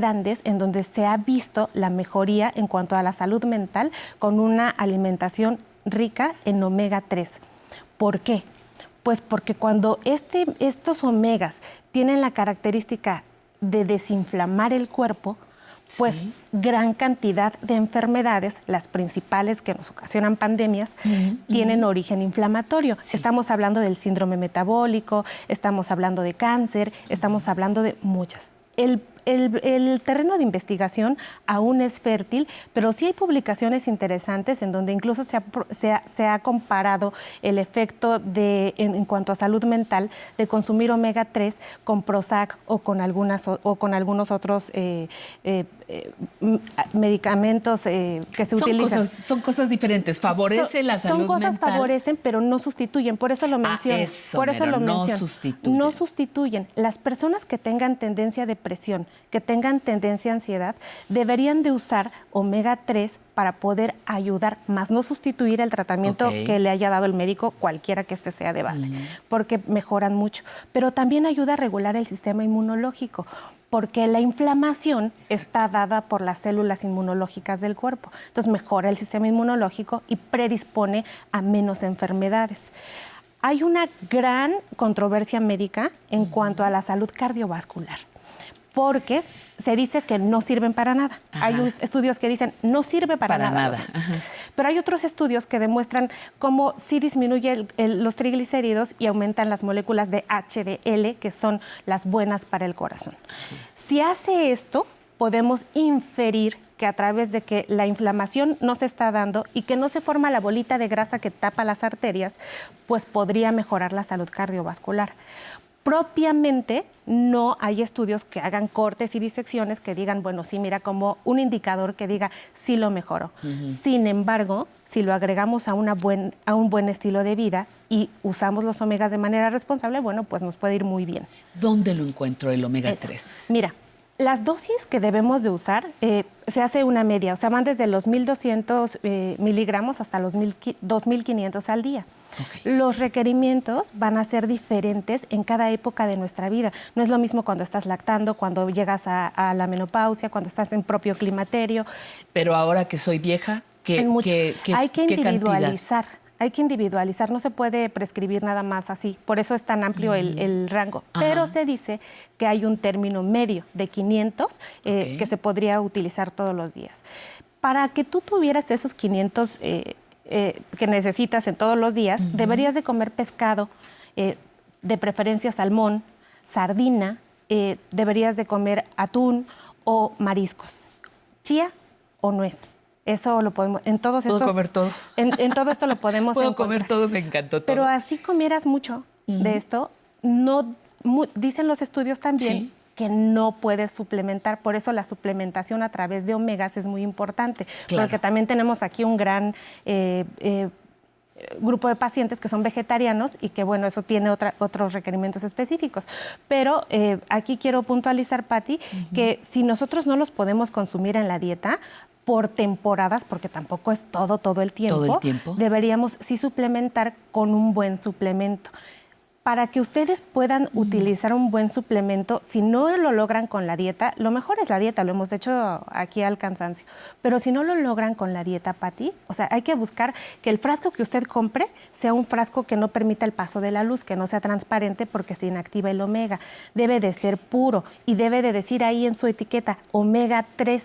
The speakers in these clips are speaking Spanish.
grandes en donde se ha visto la mejoría en cuanto a la salud mental con una alimentación rica en omega 3. ¿Por qué? Pues porque cuando este, estos omegas tienen la característica de desinflamar el cuerpo, pues gran cantidad de enfermedades, las principales que nos ocasionan pandemias, tienen origen inflamatorio. Estamos hablando del síndrome metabólico, estamos hablando de cáncer, estamos hablando de muchas. El el, terreno de investigación aún es fértil, pero sí hay publicaciones interesantes en donde incluso se ha, comparado el efecto de, en, cuanto a salud mental de consumir omega 3 con Prozac o con, algunas, o, con algunos otros eh, eh, eh, medicamentos que se utilizan. son cosas diferentes, favorece la salud Son cosas favorecen, pero no sustituyen, por eso lo ah, menciono. por eso lo no Sustituyen. No sustituyen. Las personas que tengan tendencia a depresión, que tengan tendencia a ansiedad, deberían de usar omega 3 para poder ayudar, más no sustituir el tratamiento que le haya dado el médico, cualquiera que este sea de base, porque mejoran mucho. Pero también ayuda a regular el sistema inmunológico, porque la inflamación está dada por las células inmunológicas del cuerpo. Entonces mejora el sistema inmunológico y predispone a menos enfermedades. Hay una gran controversia médica en cuanto a la salud cardiovascular porque se dice que no sirven para nada. Hay estudios que dicen no sirve para, nada. Pero hay otros estudios que demuestran cómo sí disminuye los triglicéridos y aumentan las moléculas de HDL, que son las buenas para el corazón. Si hace esto, podemos inferir que a través de que la inflamación no se está dando y que no se forma la bolita de grasa que tapa las arterias, pues podría mejorar la salud cardiovascular propiamente no hay estudios que hagan cortes y disecciones que digan, bueno, sí, mira, como un indicador que diga, sí lo mejoro. Sin embargo, si lo agregamos a, una buen, a un buen estilo de vida y usamos los omegas de manera responsable, bueno, pues nos puede ir muy bien. ¿Dónde lo encuentro el omega 3? Mira, las dosis que debemos de usar eh, se hace una media, o sea, van desde los 1.200 eh, miligramos hasta los 2.500 al día. Los requerimientos van a ser diferentes en cada época de nuestra vida. No es lo mismo cuando estás lactando, cuando llegas a, la menopausia, cuando estás en propio climaterio. Pero ahora que soy vieja, ¿qué, Hay que individualizar hay que individualizar, no se puede prescribir nada más así, por eso es tan amplio el, mm. rango. Pero se dice que hay un término medio de 500 eh, que se podría utilizar todos los días. Para que tú tuvieras esos 500 eh, eh, que necesitas en todos los días, deberías de comer pescado, de preferencia salmón, sardina, deberías de comer atún o mariscos, chía o nuez. Eso lo podemos, en todos ¿Puedo estos... comer todo? En, todo esto lo podemos Puedo comer todo, me encantó todo. Pero así comieras mucho de esto, no, dicen los estudios también que no puedes suplementar, por eso la suplementación a través de omegas es muy importante, porque también tenemos aquí un gran... Eh, eh, grupo de pacientes que son vegetarianos y que, bueno, eso tiene otros requerimientos específicos. Pero eh, aquí quiero puntualizar, Patti, que si nosotros no los podemos consumir en la dieta, por temporadas, porque tampoco es todo, todo el tiempo, ¿Todo el tiempo? deberíamos sí suplementar con un buen suplemento para que ustedes puedan utilizar un buen suplemento, si no lo logran con la dieta, lo mejor es la dieta, lo hemos hecho aquí al cansancio, pero si no lo logran con la dieta, Pati, o sea, hay que buscar que el frasco que usted compre sea un frasco que no permita el paso de la luz, que no sea transparente porque se inactiva el omega. Debe de ser puro y debe de decir ahí en su etiqueta omega 3.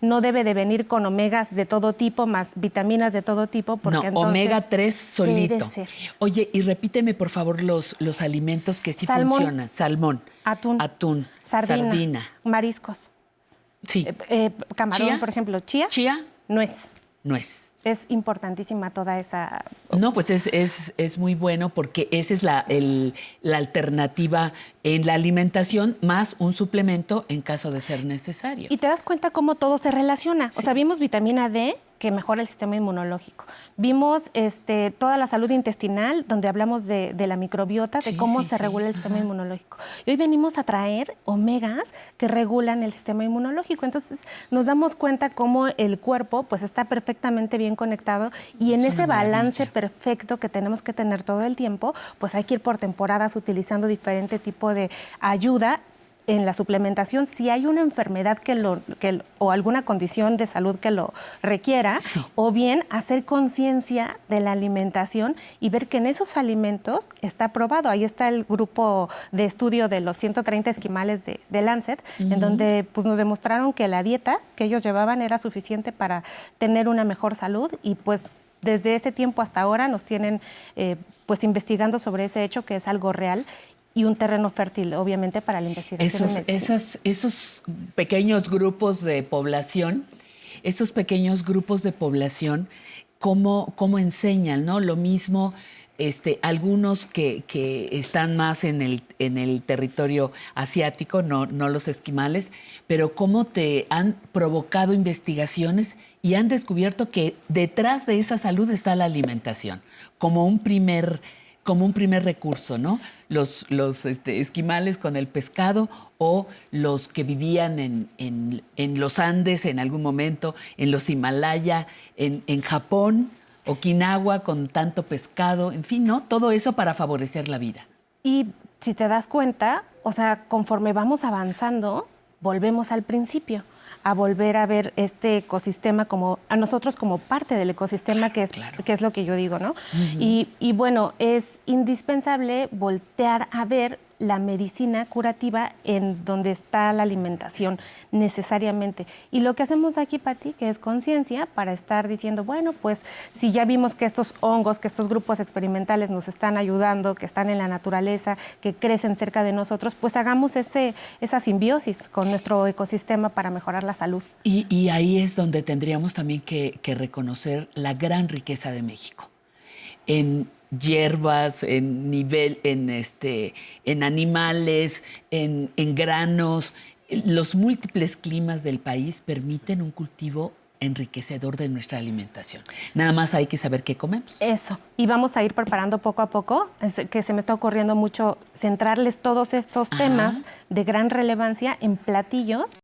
No debe de venir con omegas de todo tipo más vitaminas de todo tipo porque no, omega 3 solito. Oye, y repíteme por favor los los alimentos que sí funcionan. Salmón. Atún. Atún. Sardina. Mariscos. Sí. Eh, eh, camarón, por ejemplo. Chía. Chía. Nuez. Nuez. Es importantísima toda esa... No, pues es, es, es muy bueno porque esa es la, el, la alternativa en la alimentación más un suplemento en caso de ser necesario. Y te das cuenta cómo todo se relaciona. O sea, vimos vitamina D, que mejora el sistema inmunológico. Vimos este, toda la salud intestinal, donde hablamos de, la microbiota, de cómo se regula el sistema inmunológico. Y hoy venimos a traer omegas que regulan el sistema inmunológico. Entonces nos damos cuenta cómo el cuerpo pues, está perfectamente bien conectado y en ese balance perfecto que tenemos que tener todo el tiempo, pues hay que ir por temporadas utilizando diferente tipo de ayuda en la suplementación si hay una enfermedad que lo, que, o alguna condición de salud que lo requiera, o bien hacer conciencia de la alimentación y ver que en esos alimentos está probado. Ahí está el grupo de estudio de los 130 esquimales de, Lancet, en donde pues, nos demostraron que la dieta que ellos llevaban era suficiente para tener una mejor salud y pues desde ese tiempo hasta ahora nos tienen eh, pues investigando sobre ese hecho que es algo real y un terreno fértil, obviamente, para la investigación. Esos, esos pequeños grupos de población, estos pequeños grupos de población, cómo, cómo enseñan, ¿no? Lo mismo este, algunos que, están más en el, en el territorio asiático, no, no, los esquimales, pero cómo te han provocado investigaciones y han descubierto que detrás de esa salud está la alimentación, como un primer como un primer recurso, ¿no? Los, los este, esquimales con el pescado o los que vivían en, los Andes en algún momento, en los Himalaya, en, en Japón, Okinawa con tanto pescado, en fin, ¿no? Todo eso para favorecer la vida. Y si te das cuenta, o sea, conforme vamos avanzando, volvemos al principio a volver a ver este ecosistema como a nosotros como parte del ecosistema que es, que es lo que yo digo, ¿no? y, y bueno, es indispensable voltear a ver la medicina curativa en donde está la alimentación necesariamente. Y lo que hacemos aquí, Pati, que es conciencia para estar diciendo, bueno, pues si ya vimos que estos hongos, que estos grupos experimentales nos están ayudando, que están en la naturaleza, que crecen cerca de nosotros, pues hagamos ese, esa simbiosis con nuestro ecosistema para mejorar la salud. Y, ahí es donde tendríamos también que, que reconocer la gran riqueza de México. En hierbas, en nivel, en este, en animales, en, en granos. Los múltiples climas del país permiten un cultivo enriquecedor de nuestra alimentación. Nada más hay que saber qué comemos. Eso. Y vamos a ir preparando poco a poco, que se me está ocurriendo mucho centrarles todos estos temas de gran relevancia en platillos